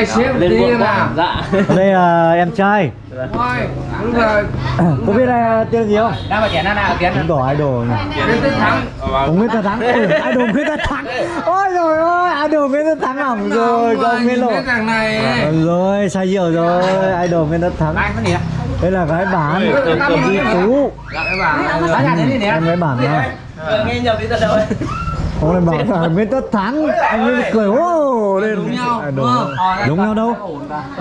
Ê, xếp lên quá nào. dạ. Đây là em trai. Ôi, đúng rồi. có biết ai tên gì không? Đang mà chén nào chén cũng đỏ idol nhỉ? Đến thắng. ông Nguyễn Tất Thắng. Idol Nguyễn Tất Thắng? Ôi rồi ôi idol Nguyễn Tất Thắng hỏng rồi con Nguyễn nhìn lộ. cái thằng này. Ờ, rồi sai nhiều rồi idol Nguyễn Tất Thắng? Anh có gì ạ? Đây là gái bán ừ, Di. Tú đến đi em gái bản nha. Nghe nhầm đi tận đâu ông lại bảo là Nguyễn Tất Thắng. Anh mới cười ô lên. Đúng nhau, Idol. đúng không? đúng nhau đâu.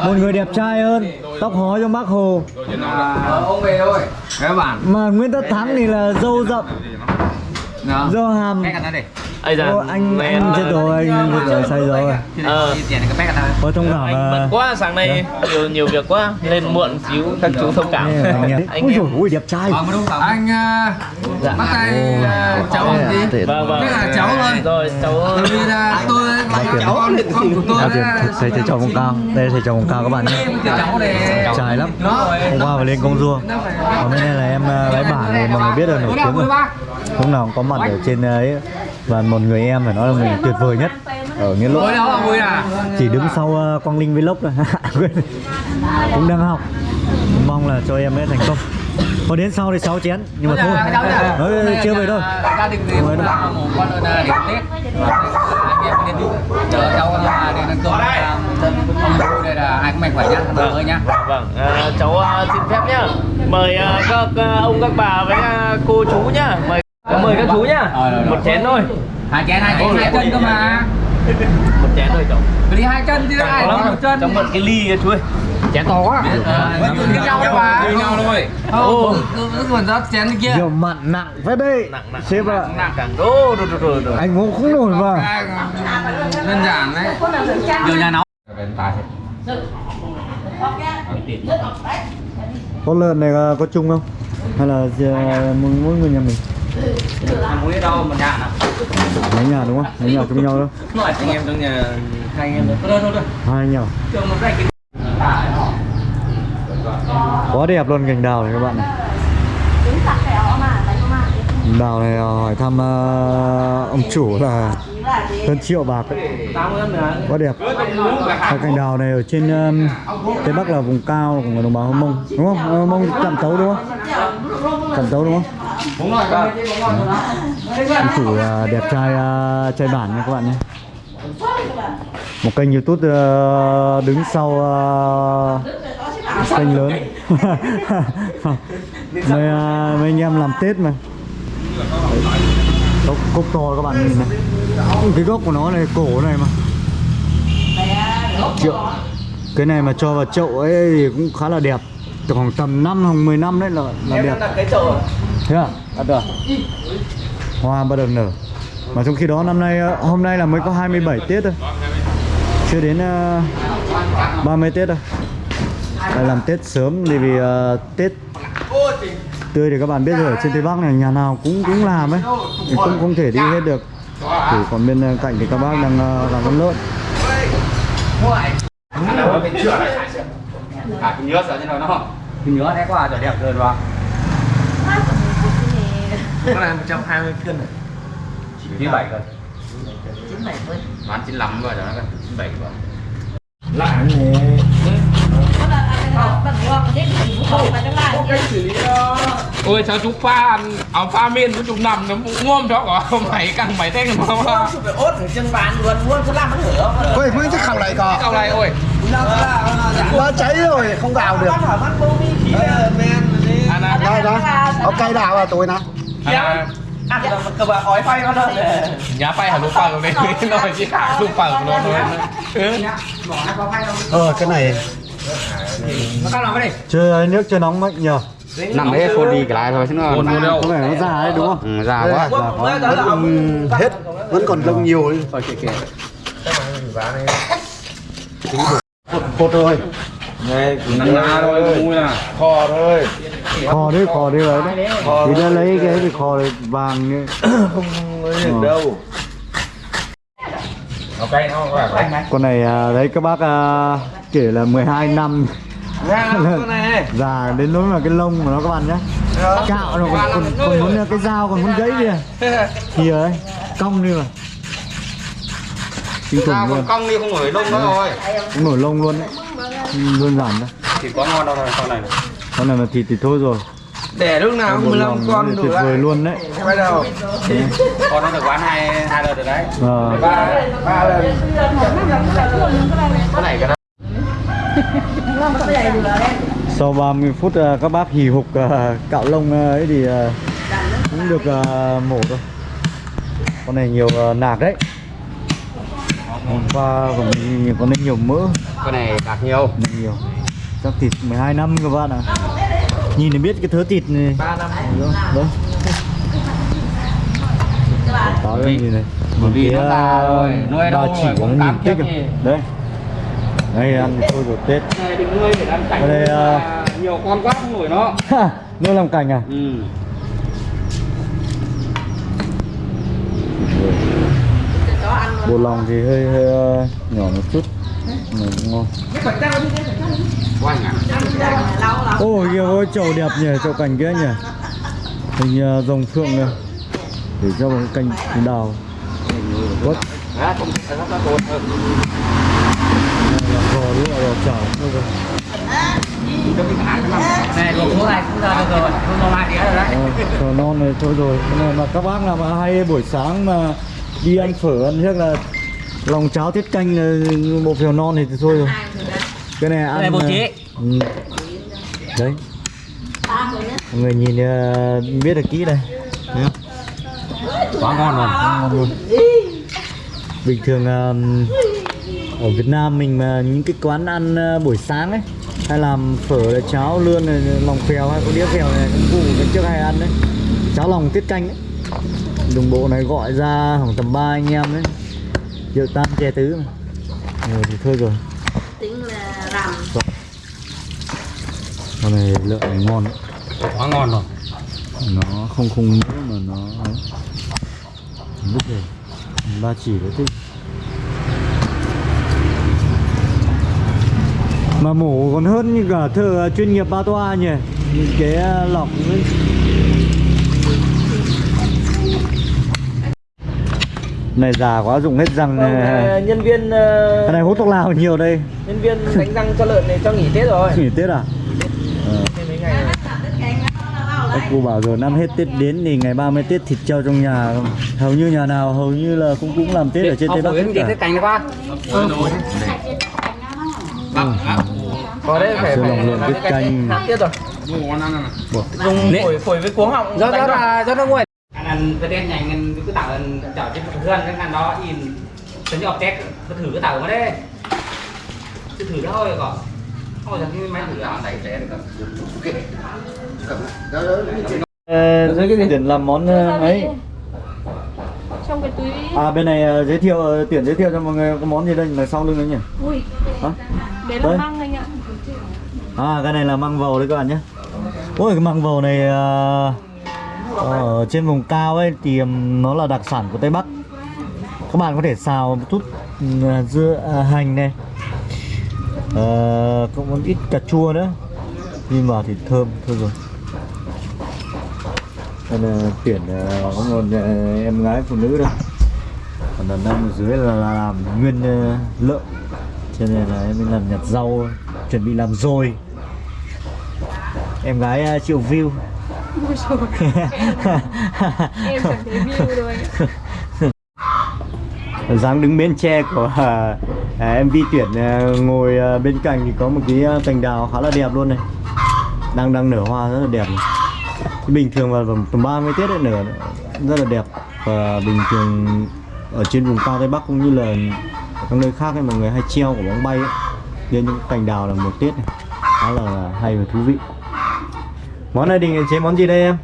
một người đẹp trai hơn tóc hói trong bác hồ. À, ông về thôi. Mà Nguyễn Tất Thắng thì là dâu rậm Này đây ây da Ô, anh anh chết rồi anh chết rồi. Say rồi ờ. Ôi thông cảm anh bận quá sáng nay nhiều nhiều việc quá lên muộn xíu các chú thông cảm. Anh em. Dồi ôi đẹp trai. Anh à, Dạ. bắt tay à, cháu tuyệt. vâng vâng. Là cháu thôi. rồi cháu vì là tôi là cháu con của tôi là thầy thầy chồng vùng cao đây thầy chồng vùng cao các bạn nhé. Trai lắm nó hôm qua phải lên công rua còn bên đây là em ờ, gái bản này mọi người biết là nổi tiếng rồi lúc nào cũng có mặt ở trên ấy. Và một người em phải nói là mình tuyệt vời nhất. Ở nghĩa lộ. À. Chỉ đứng sau ờ, Quang Linh Vlog thôi. Cũng đang học. Mong là cho em ấy thành công. Có đến sau thì 6 chén nhưng mà thôi. Nói chưa về đâu. gia đình thì cũng là một con là điểm tết. Đến chờ cháu để ăn cơm vui đây là ai cũng mạnh khỏe nhá nhá. Vâng à, cháu xin phép nhá. Mời các ông các bà với cô chú nhá. Mời mời các chú nhá. Một chén thôi. Hai chén hai chén hai chân cơ mà. một chén thôi cháu Phải đi hai chân chứ ai Có một chân. cháu mượn cái ly kia chú ơi. Chén to quá. Ờ, như nhau đấy bà như nhau thôi. Ô, còn rót chén kia rượu mặn nặng phết đấy. Nặng nặng sếp ạ. nặng càng đô đô đô đô anh uống không nổi mà. Đơn giản đấy. Giờ nhà nấu con lợn này có chung không? Hay là ờ, mỗi người nhà mình muối đâu một nhà nào mấy nhà đúng không? Mấy nhà chung nhau đâu. Nói anh em trong nhà hai anh em thôi. Thôi thôi thôi. Hai một cái quá đẹp luôn cành đào này các bạn này. Đào này ờ, hỏi thăm ờ, ông chủ là hơn triệu bạc ấy. quá đẹp. Và cành đào này ở trên um, tây bắc là vùng cao của người đồng bào hơ mông. Đúng không? Hơ mông chạm tấu đúng không? Chạm tấu đúng không ông chủ là đẹp trai ờ, trai bản nha các bạn nhé. Một kênh youtube ờ, đứng sau ờ, kênh lớn. Mấy, ờ, mấy anh em làm tết mà. Cốc, cốc to các bạn nhìn này. Cái gốc của nó này cổ này mà. Triệu cái này mà cho vào chậu ấy thì cũng khá là đẹp từ khoảng tầm 5 hoặc 10 năm đấy là, là đẹp. cái chậu thế à? À được hoa bắt đầu nở. Mà trong khi đó năm nay ờ, hôm nay là mới có 27 Tết thôi. Chưa đến uh, 30 Tết đâu. Đây làm Tết sớm thì vì ờ, Tết tươi thì các bạn biết rồi ở trên Tây Bắc này nhà nào cũng cũng làm ấy. Thì cũng không thể đi hết được. Thì còn bên ờ, cạnh thì các bác đang ờ, làm con lợn À, cái nhớ sợ như nào nó Cái nhớ đấy quá trời đẹp rồi đúng không? cái này 120 cân này 97 cân. 97 cân. Bán 95 rồi đó 97 rồi ôi sao chú pha áo pha miên của chú nằm nó cũng ngon đó có mày căng mày tên mà không phải ốt ở chân bàn luôn? Luôn cứ làm nó hửa Ôi, mới chắc khẩu này có câu này ôi. Nó cháy rồi, không đào được. à Đây đó, cây đào à tôi nè. À cơ bà ói phay nó thôi nhà phay hả lúc phở của mình nói gì cả lúc phở của nó thôi ừ. Ờ, cái này. Nó cái này? chưa nước chưa nóng mạnh nhờ. Nằm đấy phôn đi cái lại thôi chứ nó Ôn vô đâu? Có vẻ nó già đấy đúng không? Ừ, già quá. Già quá. vẫn còn hết, vẫn còn lông nhiều ấy. Cột rồi Nằm ra thôi, vui à Kho thôi. Kho đấy kho đấy đấy. Đấy thì đã lấy cái thì kho đấy vàng như Không ấy được đâu. Ok, nó khỏe con này à, đấy các bác à, kể là 12 năm. Già đến nỗi mà cái lông của nó các bạn nhé cạo nó còn, còn, còn muốn cái dao còn muốn gãy kìa. Thì ấy cong đi mà. Kinh khủng luôn còn cong đi không nổi đông nữa rồi. Cũng nổi lông luôn đấy đơn giản thôi. Thì có ngon đâu rồi con này. Con này mà thịt thì thôi rồi. Để lúc nào Con 15 lòng con đủ tuyệt vời luôn đấy. Quay đầu. Con nó được bán hai hai lần rồi đấy. Ờ. Ba ba lần. Cái này cái đó. Sau 30 phút à, các bác hì hục à, cạo lông à, ấy thì cũng được mổ thôi. Con này nhiều nạc đấy Qua còn nhìn con này nhiều mỡ Con này đạt nhiều. Này nhiều. Chắc thịt 12 năm các bạn ạ. Nhìn thì biết cái thớ thịt này. 3 năm. Đấy Táo đây nhìn này? Bởi vì nó già rồi, nuôi đâu chỉ rồi, có cũng kiếp à. gì. đấy đây. Ăn thôi rồi tết. Này đừng nuôi để ăn cảnh đây, à, Nhiều con quá không nổi nó. Nuôi làm cảnh à? Ừ bộ lòng thì hơi, hơi ờ, nhỏ một chút. Mà cũng ngon. Ôi kìa ôi chậu đẹp nhỉ chậu cảnh kia nhỉ. Hình ờ, rồng phượng này. Để cho một cành cành đào. Quất. Ờ, là tốt đúng là chảo rồi rồi non này thôi rồi. Này mà các bác nào mà hay buổi sáng mà đi ăn phở ăn chắc là lòng cháo tiết canh bộ phèo non thì thôi rồi. Cái này ăn này bột ờ, chế. ừ. đấy. Mọi người nhìn ờ, biết được kỹ đây. Quá ngon luôn ngon luôn. Bình thường ờ, ở Việt Nam mình mà những cái quán ăn buổi sáng ấy hay làm phở là cháo lươn này lòng phèo hay có đĩa phèo này cũng cái trước hay ăn đấy. Cháo lòng tiết canh ấy đồng bộ này gọi ra khoảng tầm ba anh em đấy. Rượu tan chè tứ mà. Rồi thì thôi rồi. Tính là làm con này lợn này ngon đấy. Quá ngon rồi. Nó không không mỡ mà nó vứt rồi. Ba chỉ đấy thích mà mổ còn hơn như cả thợ chuyên nghiệp ba toa nhỉ. Những cái lọc ấy. Này già quá dùng hết răng Vâng, này à, nhân viên ờ, cái này hút thuốc lào nhiều đây. nhân viên đánh răng cho lợn này cho nghỉ Tết rồi. nghỉ tết à? Ờ. Thêm mấy ngày rồi. Các cô bảo rồi năm hết Tết đến thì ngày 30 Tết thịt trâu trong nhà. Hầu như nhà nào hầu như là cũng cũng làm Tết ở trên Tây Bắc hết cái cả. cành này qua Có đấy phải Sư phải lòng lợn làm tiết cái canh. khác tiết rồi. Ngon ăn này Dùng phổi phổi với cuống họng. do đánh đó thôi. là do nó nguội anh ăn cái đen nhanh anh cứ tạo anh chở trên một gân cái ngàn đó in tính học test cứ thử cái tàu mà đấy cứ thử đó thôi còn thôi là cái được Ờ, giới cái tiền làm món ờ, ấy. trong cái túi À bên này ờ, giới thiệu tuyển giới thiệu cho mọi người có món gì đây mà sau lưng đấy nhỉ? ui Hả? đấy Đấy. là măng anh ạ À cái này là măng vầu đấy các bạn nhé. Ôi cái măng vầu này ờ, ở trên vùng cao ấy thì nó là đặc sản của Tây Bắc. Các bạn có thể xào một chút à, dưa à, hành này. Ờ, à, có một ít cà chua nữa. Nhưng mà thì thơm thôi rồi. Đây là tuyển ờ, có một em gái phụ nữ đây. Còn đàn ông ở dưới là, làm nguyên lợn. Cho nên là em làm nhặt rau chuẩn bị làm rồi em gái chịu view ui trời em chẳng thấy view rồi dáng đứng bên tre của à, à, MV tuyển à, ngồi à, bên cạnh thì có một cái à, cành đào khá là đẹp luôn này. Đang đang nở hoa rất là đẹp này. Thì bình thường vào tầm 30 Tết ấy nở rất là đẹp. Và bình thường ở trên vùng cao Tây Bắc cũng như là các nơi khác ấy mọi người hay treo của bóng bay ấy. Lên những cành đào là một Tết này khá là hay và thú vị món này định chế món gì đây em?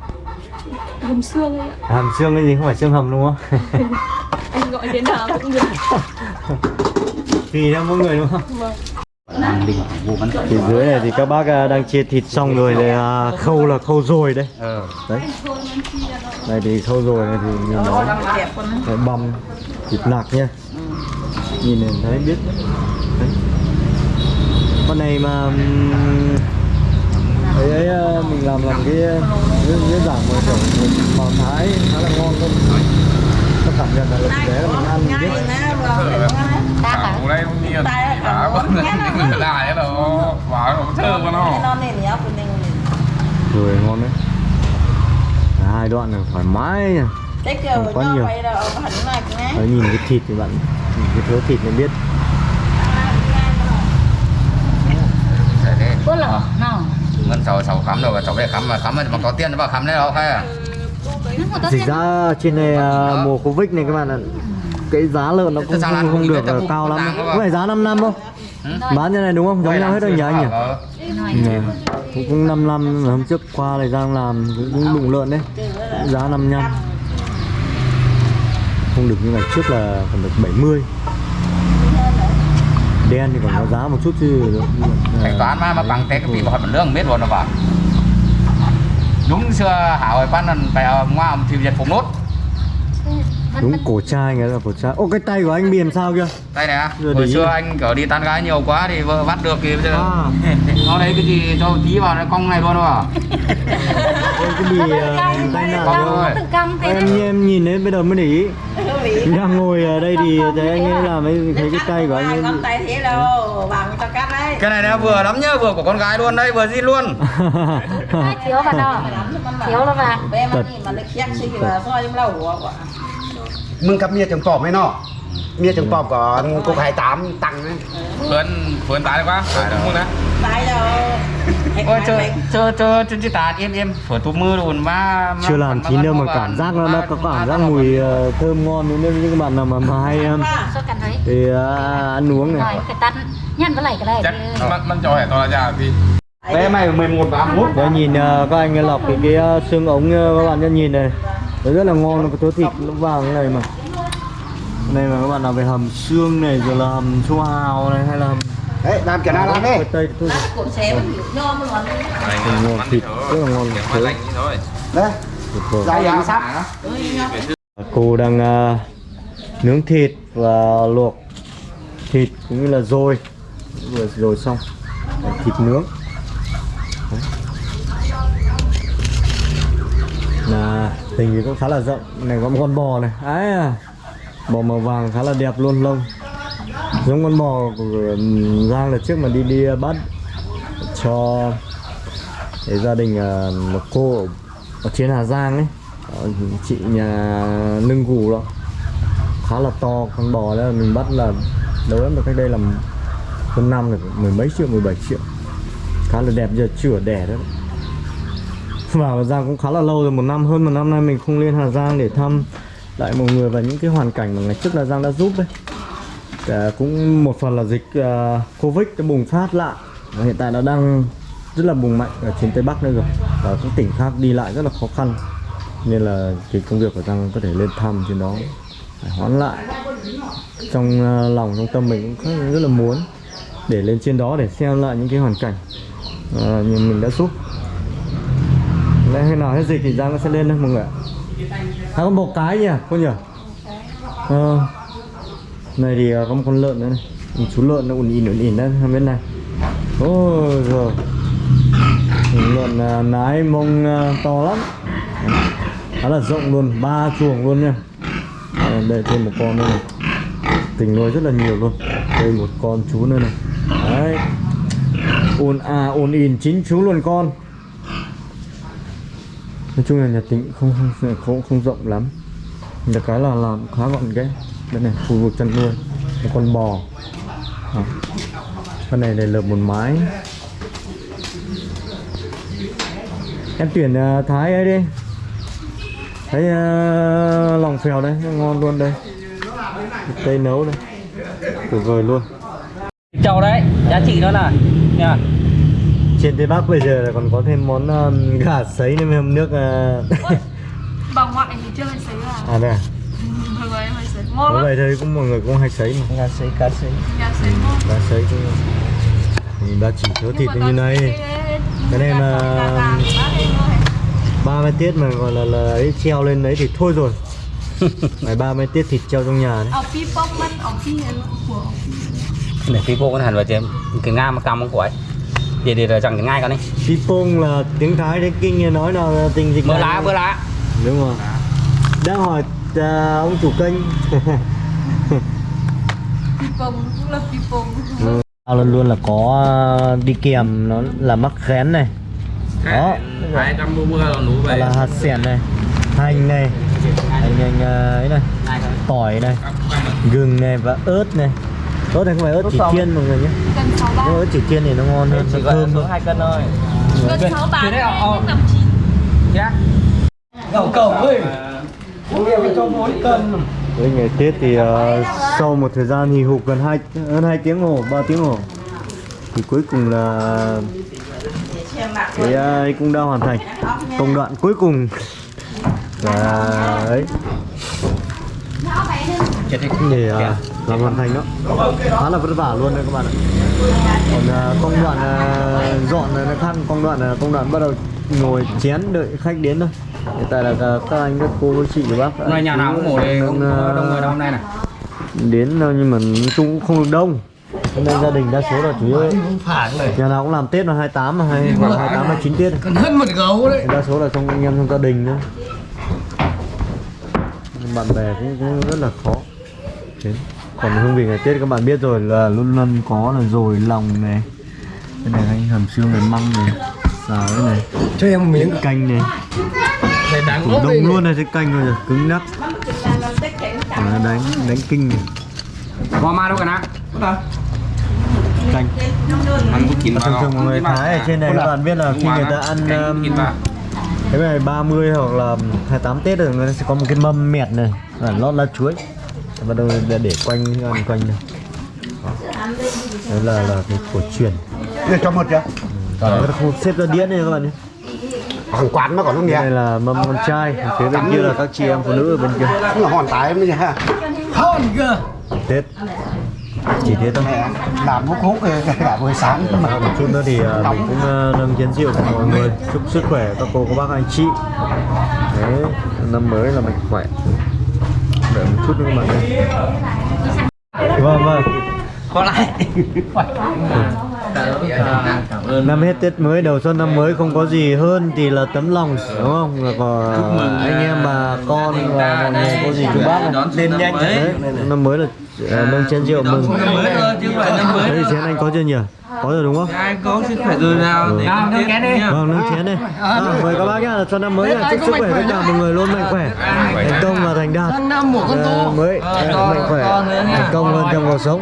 Hầm xương ấy ạ. Hàm xương cái gì? Không phải xương hầm đúng không? Anh gọi thế nào cũng được. Tùy theo mỗi người đúng không? Vâng. Phía dưới này thì các bác à, đang chia thịt xong rồi để à, khâu là khâu rồi đây. Đấy. Đây thì khâu rồi này thì nhìn nó cái băm thịt nạc nha. Nhìn này thấy biết. Đấy. Con này mà ừm, ấy ấy à, mình làm làm cái đơn giản mà kiểu một màu thái khá là ngon luôn. nó cảm nhận là thực tế là mình ăn mình biết. Khảo đây không nhiều Khảo quá. Người lại đó. Bảo nó thơm quá nó. Rồi ngon đấy. Hai đoạn này thoải mái nha Không quá nhiều. Đấy, nhìn cái thịt thì bạn nhìn cái thớ thịt mới biết. Có lỏ nào Ngân sầu sầu khám rồi sầu về khám mà khám mà có tiền nó vào khám đấy đâu hay à? Dịch ra trên này à, mùa Covid này các bạn ạ. Cái giá lợn nó cũng không, không không được à, cao lắm. có phải giá 5 năm không bán như này đúng không? Giống nhau hết rồi nhỉ anh nhỉ? Ờ. Nè, cũng cũng 5 năm hôm trước qua này Giang làm cũng, đụng lợn đấy. Giá 55 không được như ngày trước là còn được 70 đen thì còn có giá một chút chứ. Thanh toán mà mà bằng thế cái bị hỏi một lương, biết rồi nó bảo đúng xưa hảo bán pan phải ờ, ngoa ngoài thì việt phục nốt đúng cổ trai nghĩa là cổ trai. Ô cái tay của anh bị làm sao kia? Đây nè Giờ hồi xưa ý. anh kiểu đi tán gái nhiều quá thì vợ bắt được thì bây giờ. À. Nó đấy cái gì cho tí vào cái cong này luôn à ôi cái bị ờ, tai nạn Cong rồi. em em nhìn đến bây giờ mới để ý. Đang ngồi ở đây thì thấy anh ấy làm ấy thấy cái tay của anh ấy con tay thế đâu. Bằng cho cắt đấy. Cái này nó vừa lắm nhá vừa của con gái luôn đây vừa zin luôn. Thiếu vào đó thiếu là vào bé มึงกับเมียจังปอบไหมเนาะเมียจังปอบก่อนกูขายตามตังค์นะ Phớn Phớn tái quá Phớn cũng muốn đấy tay đâu ôi chơi chơi chơi chơi chơi tàn im im phở tụt mưa luôn mà mà- chưa làm mà- chín đâu mà mà- cảm giác nó mà- nó có mà- cảm giác mà- mùi ờ, thơm ngon nên những bạn nào mà, mà hay um, Sao cần thấy thì ờ, ăn uống Rồi này cái tắt Nhân với lại cái này Chắcมันมันcho hẻ to là chả vì Vé mày 11 31 Đây nhìn ờ, các anh lọc cái, cái ờ, xương ống ờ, các bạn nhá, nhìn này Đấy rất là ngon, nó có thớ thịt lỗ vàng này mà. Này mà các bạn nào về hầm xương này, rồi là hầm chua hào này hay là hầm Đấy, làm kiểu nào làm đi. Tây thôi. Vâng. Ngon thịt, rất là ngon. Đấy, đấy. dài dài sắp. À, cô đang uh, nướng thịt và luộc thịt cũng như là dồi Vừa rồi xong. Thịt nướng. Tình thì cũng khá là rộng. Này có một con bò này. Ấy à bò màu vàng khá là đẹp luôn lông. Giống con bò của Giang là trước mà đi đi bắt cho cái gia đình à, một cô ở, trên Hà Giang ấy. Chị nhà nưng gù đó. Khá là to con bò đó mình bắt là đâu lắm được cách đây là hơn năm rồi mười mấy triệu 17 triệu. Khá là đẹp giờ chưa đẻ đó Vâng, vào Hà Giang cũng khá là lâu rồi một năm hơn một năm nay mình không lên Hà Giang để thăm lại mọi người và những cái hoàn cảnh mà ngày trước là Giang đã giúp đấy Cả cũng một phần là dịch uh, Covid đã bùng phát lại. Và hiện tại nó đang rất là bùng mạnh ở trên Tây Bắc nữa rồi. Và các tỉnh khác đi lại rất là khó khăn. Nên là cái công việc của Giang có thể lên thăm trên đó phải hoãn lại. Trong uh, lòng trong tâm mình cũng rất, là muốn để lên trên đó để xem lại những cái hoàn cảnh uh, mình đã giúp. Đấy, khi nào hết dịch thì Giang sẽ lên đấy mọi người ạ. À, có một cái nhỉ cô nhỉ? Ờ, này thì à, có một con lợn nữa này. Một chú lợn nó ùn ỉn ùn ỉn đấy không bên này. Ôi rồi lợn à, nái mông à, to lắm. Khá là rộng luôn ba chuồng luôn nha. Ờ, à, đây thêm một con nữa này. Tình nuôi rất là nhiều luôn. Đây một con chú nữa này. Đấy. Ồn à ồn ỉn chín chú luôn con nói chung là nhà tính không không không, không rộng lắm. Được cái là làm khá gọn ghẽ. Đây này khu vực chăn nuôi một con bò. À. con này để lợp một mái. Em tuyển uh, thái ấy đi. Thấy uh, lòng phèo đấy ngon luôn đây. Cây nấu đây. Tuyệt vời luôn. Trâu đấy giá trị nó là nha trên tây bắc bây giờ là còn có thêm món um, gà sấy nên hầm nước uh... Bà ngoại thì chưa hay sấy vào. À đây à? Bà ngoại hay sấy. Ngon Có lắm. vậy thôi cũng mọi người cũng hay sấy mà. Gà sấy cá sấy. Nhà sấy ngon. gà sấy cũng mình đã chỉ thiếu thịt như này. Cái này mà- ba mươi tiết mà gọi là là ấy treo lên đấy thì thôi rồi. Ngày ba mươi tiết thịt treo trong nhà đấy. Phi phi để tí cô con hẳn vào chứ cái nga mà cầm của ấy để để chẳng ngay con đi Pipong là tiếng Thái tiếng Kinh nói là tình dịch này. lá bơ lá. Đúng rồi. Đang hỏi à, ông chủ kênh. Pi pông, cũng là pi pông. luôn luôn là có à, đi kèm nó là mắc khén này. Đó. hai trăm mua là về. Hạt sẻn này hành này hành hành à, ấy này tỏi này gừng này và ớt này ớt này không phải ớt chỉ chiên mọi người nhé. Cân ba. ớt chỉ chiên thì nó ngon hơn chỉ nó thơm hơn. hai cân thôi. Cân sáu ba. Thế đấy, ờ. Năm chín. cầu cầu ơi. Uống cho mỗi cân. Với ngày Tết thì ờ, sau một thời gian hì hục gần hai hơn 2 tiếng hồ 3 tiếng hồ thì cuối cùng là cái ấy cũng đã hoàn thành công đoạn cuối cùng. Là ấy để ờ, làm hoàn thành đó. Khá là vất vả luôn đấy các bạn ạ. Còn ờ, công đoạn ờ, dọn là nó khác công đoạn là công đoạn bắt đầu ngồi chén đợi khách đến thôi. Hiện tại là các anh các cô các chị các bác nay nhà nào cũng ngủ đây đang, không có đông người hôm nay này. đến đâu nhưng mà nói chung cũng không được đông. Hôm nay gia đình đa số là chủ yếu nhà nào cũng làm tết là 28 mà hay hoặc 28 29 tết Còn hơn một gấu đấy. Đa số là trong anh em trong gia đình nữa bạn bè cũng, cũng rất là khó đến còn hương vị ngày tết các bạn biết rồi là luôn luôn có là dồi lòng này. Cái này anh hầm xương này măng này xào cái này Cho em miếng. canh này. Này đáng Củ đông luôn này cái canh rồi rồi cứng nắp Đó, đánh đánh kinh này. Qua ma đâu cả nào canh. Ăn cũng chín thường thường mọi người thái ở trên này các bạn biết là khi người ta ăn um, cái này 30 hoặc là 28 Tết rồi người ta sẽ có một cái mâm mẹt này. Lót lá chuối bắt đầu để, để quanh ăn quanh này Đó. là là cái cổ truyền. Để cho một chưa? Khu xếp ra đĩa này các bạn nhé. Hàng quán mà còn không nghe này là mâm con trai phía bên kia là các chị em phụ nữ ở bên kia. Cũng là hòn tái mới nha Hơn cơ Tết. Chỉ thế thôi. Làm hút hút cả buổi sáng. Mà một chút nữa thì à, mình cũng à, nâng chén rượu của mọi người. Chúc sức khỏe các cô các bác anh chị. Đấy năm mới là mạnh khỏe đợi một chút nữa ơi vâng vâng. Có lại Cảm ơn năm hết Tết mới đầu xuân năm mới không có gì hơn thì là tấm lòng đúng không? Là còn anh em bà con và mọi người có gì chúc bác Lên nhanh đấy. Năm mới là à, nâng chén rượu mừng. Năm mới thôi chứ không phải năm mới đấy chén anh có chưa nhỉ? Có rồi đúng không? Ai có sức khỏe rồi. nào để Nào, nâng chén đi. Vâng, nâng chén đây. À, mời các bác nhá, cho năm mới là chúc sức khỏe tất cả mọi người luôn mạnh khỏe, thành công và thành đạt. năm một con À, tô mới à, mạnh khỏe, thành công hơn trong cuộc sống.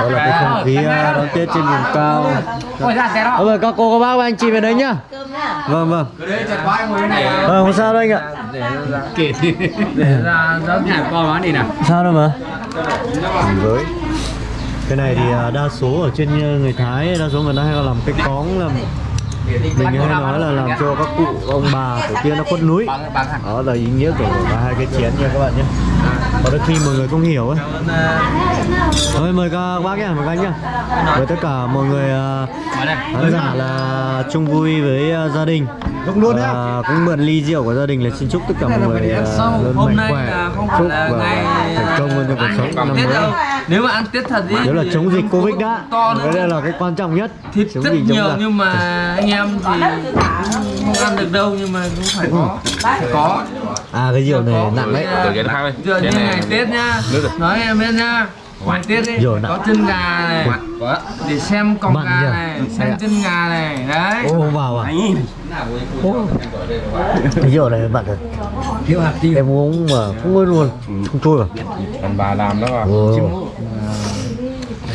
Đó là cái không khí à, đón Tết trên vùng cao. Ờ, mời các cô, các bác và anh chị về đấy nhá. Vâng, vâng. Vâng, không sao đâu anh ạ. Để ra ra nhà con nó đi nào Sao đâu mà. Với cái này thì à, đa số ở trên à, người Thái đa số người ta hay làm cái cóng làm mình hay nói là làm cho các cụ ông bà tổ tiên nó khuất núi. Đó là ý nghĩa của cả hai cái chén nha các bạn nhé. Có đôi khi mọi người không hiểu ấy. Thôi mời các bác nhá mời các anh nhá. Với tất cả mọi người à, khán giả là chung vui với à, gia đình. Đúng luôn nhá. Và cũng mượn ly rượu của gia đình là xin chúc tất cả mọi người à, luôn Hôm mạnh nay khỏe. là không phải chúc là và ngày thành công hơn trong cuộc sống năm mới. Nếu mà ăn Tết thật đi đó là chống dịch covid đã. cái đây là cái quan trọng nhất. Thịt chống rất nhiều nhưng mà anh em thì cũng không ăn được đâu nhưng mà cũng phải có. Phải có. À cái rượu này nặng đấy. Dụ như ngày Tết nhá. nói em biết nhá. Ngày Tết nè. có chân gà này để xem Mặn gà này xem chân gà này. Đấy. Ô vào à. Cái rượu này bạn thật. Hiệu hạt tiêu. Em uống mà không ngơi luôn. Không trôi à Còn bà làm đó mà.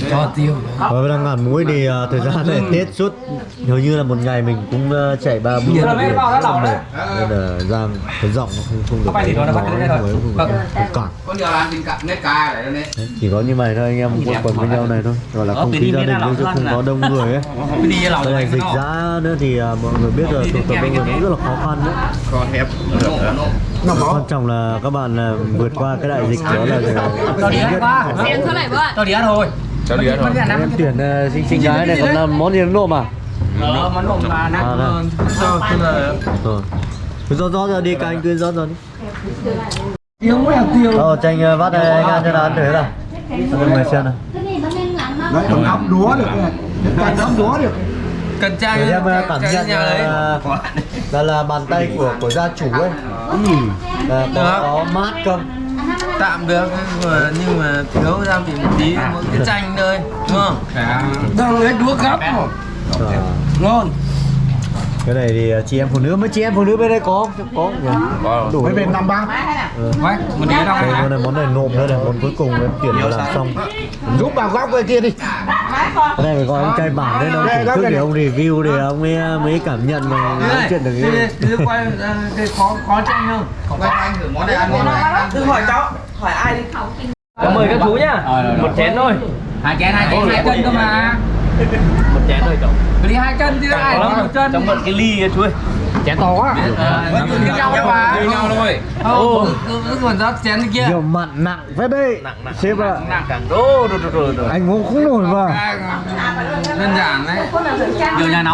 Cho tiêu Và đang ngàn muối thì à, thời gian này Tết suốt. Hầu như là một ngày mình cũng à, chạy ba bao đã lỏng đấy. nên là Giang cái giọng nó không không được Không phải thì nó đã bắt nói thôi. không Vâng. không cản chỉ có như vậy thôi anh em quây quần với nhau này thôi. Gọi là không khí gia đình nhưng chứ không có đông người ấy. Đây là dịch giã nữa thì à, mọi người biết là tụ tập đông người cũng rất là khó khăn đấy. Con hẹp. Quan trọng là các bạn à, vượt qua cái đại dịch đó là bạn. Cho đi ăn thôi Cháu đi thôi em tuyển à, xinh xinh gái này còn làm món gì nó nộm à? Đó, món nộm là à nặng đây. sao tức là rồi. Rót rót ra đi các anh cứ rót ra đi. Tiêu mới hạt tiêu. Ờ cho anh à, vắt đây anh ăn cho nó ăn thử nào? Cho mọi người xem nào. Đấy còn ốc đúa được này Cái ốc đúa được. Cần trang để em ờ, cảm nhận là, là là bàn tay của của gia chủ ấy. Là có, có mát không tạm được nhưng mà, mà thiếu gia vị một tí một cái chanh thôi đúng không? Đang lấy đũa gấp Ờ. ngon cái này thì chị em phụ nữ mấy chị em phụ nữ bên đây có không? có đủ mấy bên năm ba. Quay, mình đi đâu đây món này món này nộm nữa này món cuối cùng em chuyển vào làm xong. Giúp vào góc bên kia đi. Cái này phải gọi ông chay bản đấy đâu Đây, thưởng thức để ông review để ông ấy mới cảm nhận mà nói chuyện được cái quay cái khó khó chanh không? Quay anh thử món này ăn ngon này. đừng hỏi cháu hỏi ai đi. mời các chú nhá. Một chén thôi. Hai chén, hai chén, hai cân cơ mà. một chén thôi cháu Phải đi hai cân chứ ai lắm một cân. cháu mượn cái ly chú ơi Chén to quá. Vẫn cứ nhau mà như nhau thôi cứ còn rót chén kia nhiều mặn nặng phết đấy nặng nặng sếp ạ nặng càng đô đô đô đô đô anh uống không nổi mà đơn giản đấy Nhiều nhà nấu